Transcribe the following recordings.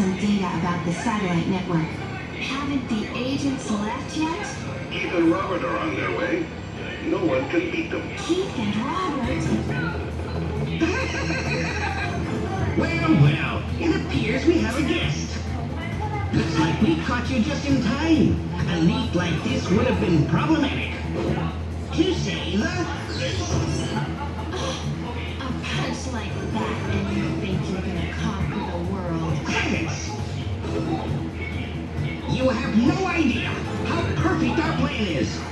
about the satellite network. Haven't the agents left yet? Keith and Robert are on their way. No one can beat them. Keith and Robert? Well, well, it appears we have a guest. Looks like we caught you just in time. A leak like this would have been problematic. To say the A perfect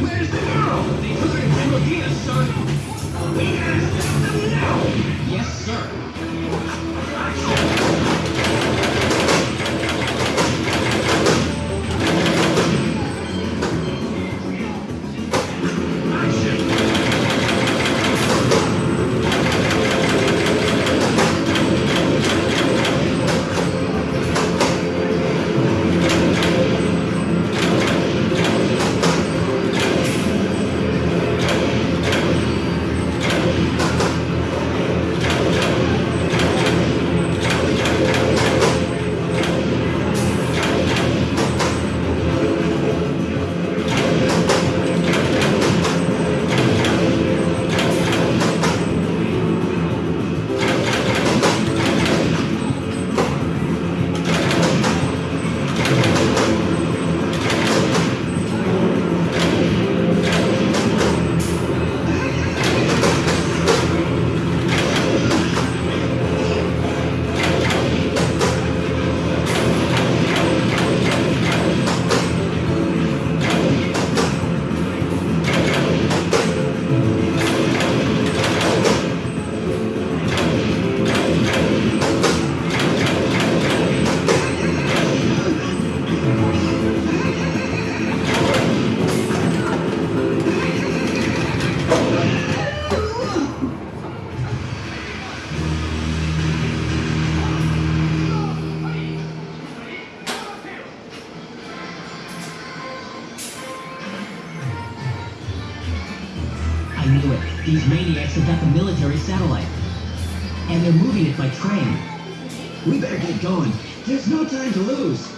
Where's the girl? They took her to son. We gotta stop them now! Yes, sir. These maniacs have got the military satellite. And they're moving it by train. We better get going. There's no time to lose.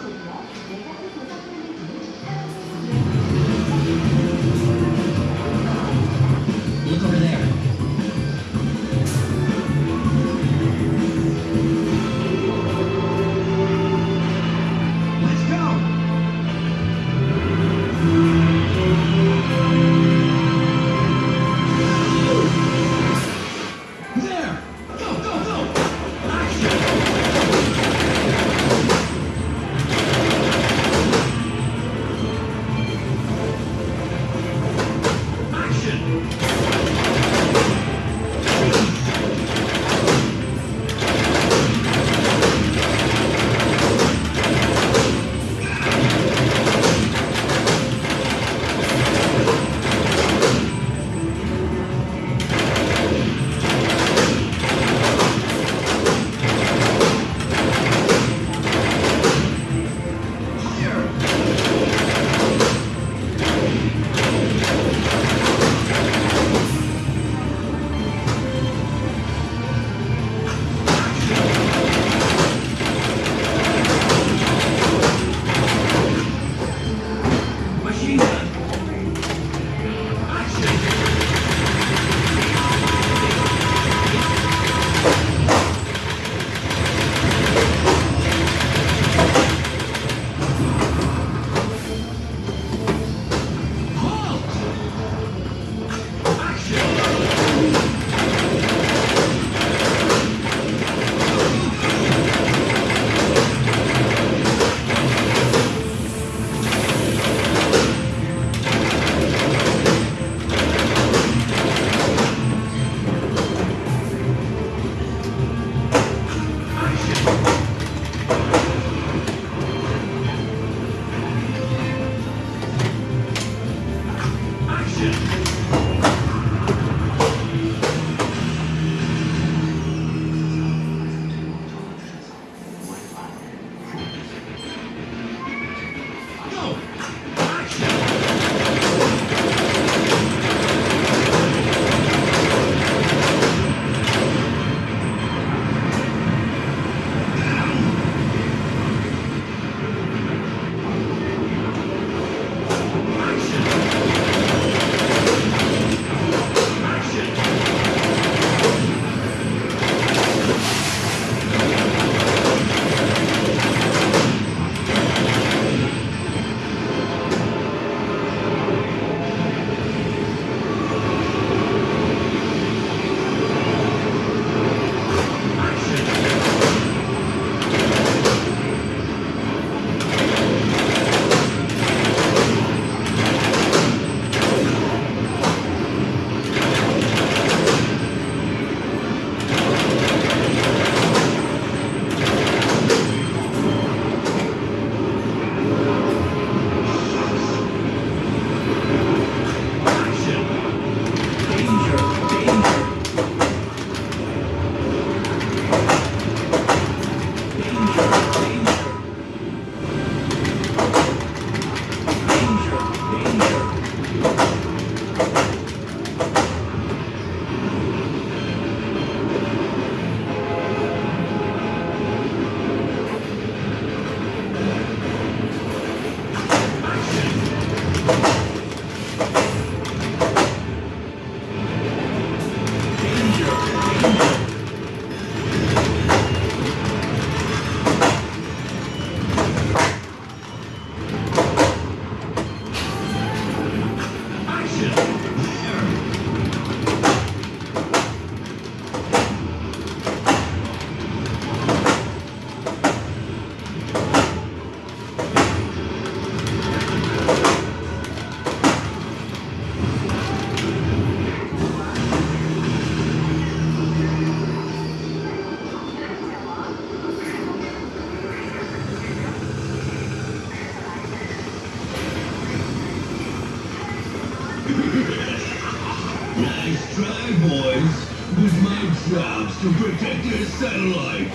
Satellite.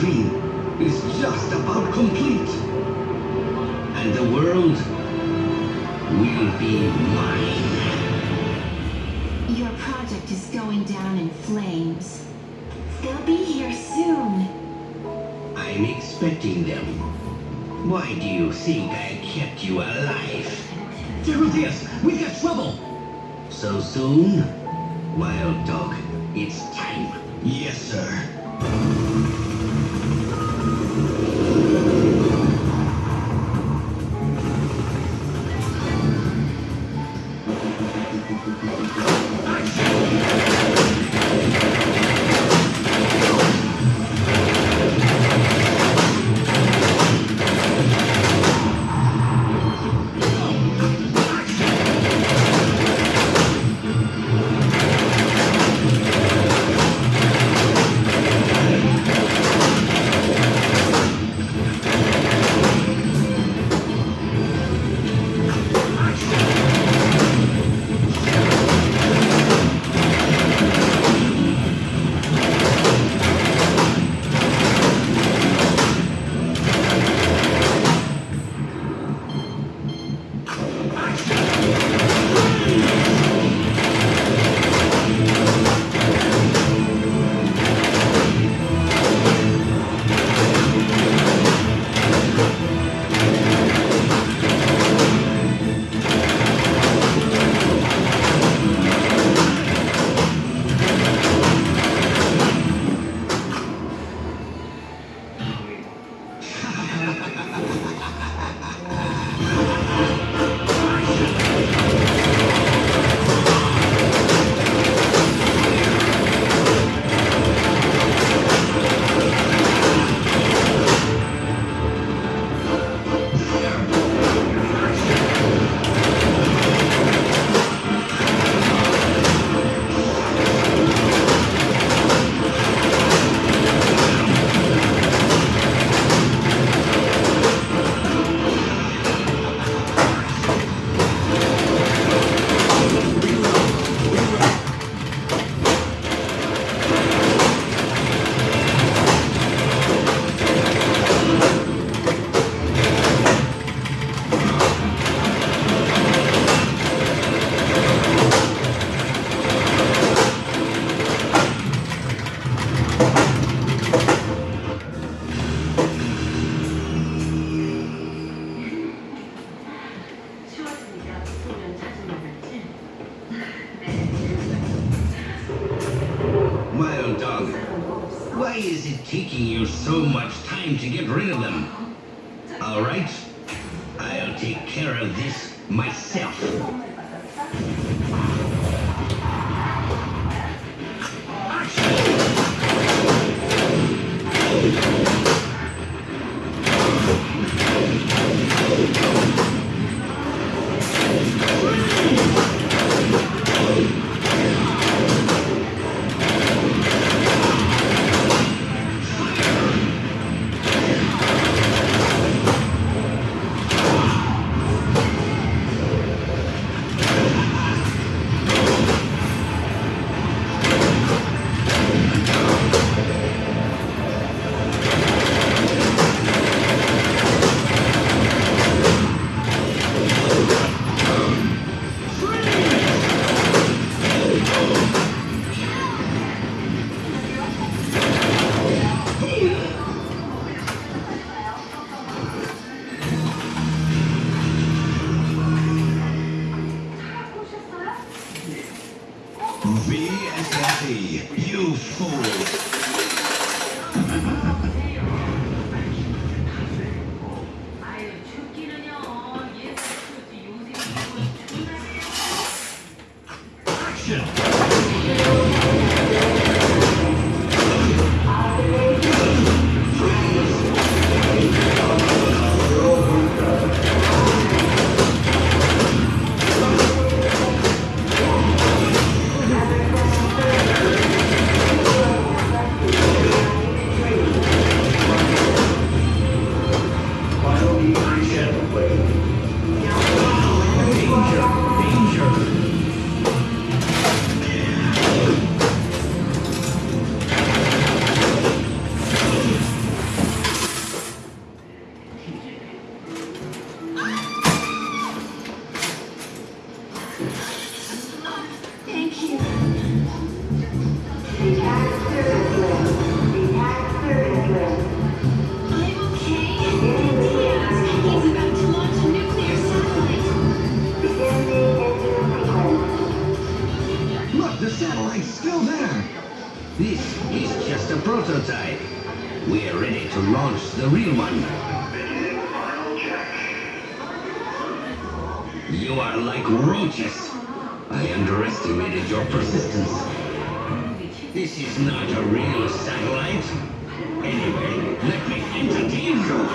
Dream is just about complete. And the world will be mine. Your project is going down in flames. They'll be here soon. I'm expecting them. Why do you think I kept you alive? Dorotheus, we've got trouble! So soon? Wild dog, it's time. Yes, sir. Rid of them? All right, I'll take care of this myself. VSSE, launch the real one. You are like roaches. I underestimated your persistence. This is not a real satellite. Anyway, let me entertain you.